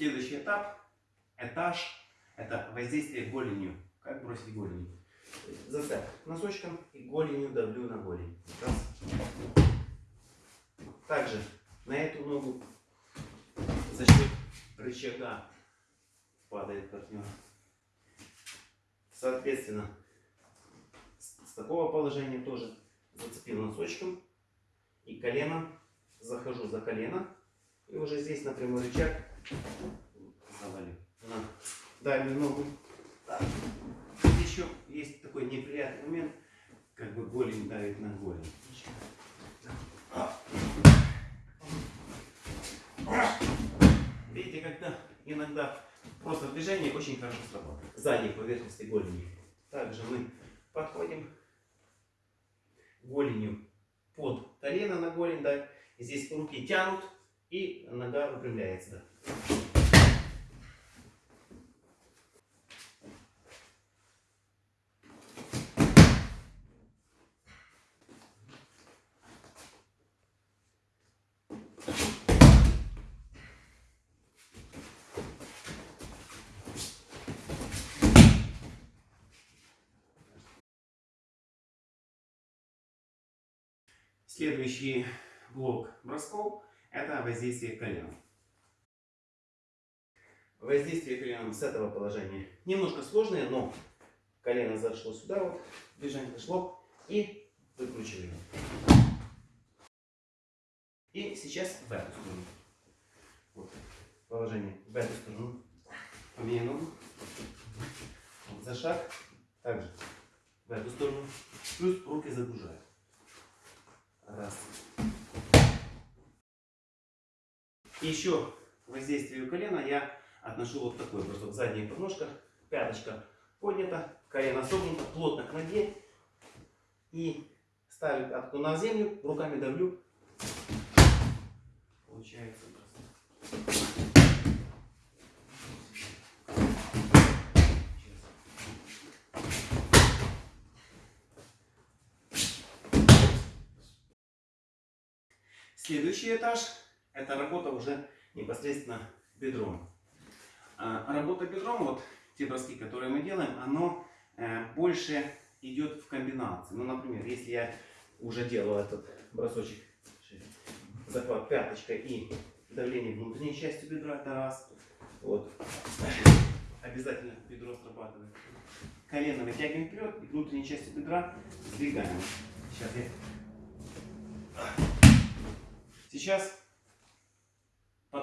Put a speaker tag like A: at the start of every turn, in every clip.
A: Следующий этап, этаж, это воздействие голенью. Как бросить голенью? Зацеп носочком и голенью давлю на голень. Раз. Также на эту ногу за счет рычага падает партнер. Соответственно, с такого положения тоже зацепил носочком и коленом захожу за колено и уже здесь на прямой рычаг завалю на дальнюю ногу. Так. Еще есть такой неприятный момент, как бы голень давит на голень. Видите, когда иногда просто движение очень хорошо срабатывает. Задней поверхности голени. Также мы подходим голенью под колено на голень, да, здесь руки тянут и нога выпрямляется. Следующий блок бросков – это воздействие коленом. Воздействие коленом с этого положения немножко сложное, но колено зашло сюда, вот, движение зашло, и выкручиваем. И сейчас в эту сторону. Вот, положение в эту сторону. Поменяй ногу. Вот, за шаг. Также в эту сторону. Плюс руки загружают. Еще к воздействию колена я отношу вот такой бросок. Задняя подножка, пяточка поднята, колено согнуто, плотно к ноге. И ставлю пятку на землю, руками давлю. Получается просто. Следующий этаж – это работа уже непосредственно бедром. А, работа бедром, вот те броски, которые мы делаем, оно э, больше идет в комбинации. Ну, например, если я уже делал этот бросочек, захват пяточкой и давление внутренней части бедра, это раз. Вот. Обязательно бедро срабатывает. Колено вытягиваем вперед, и внутренней части бедра сдвигаем. Сейчас я Сейчас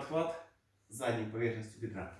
A: подхват задней поверхностью бедра.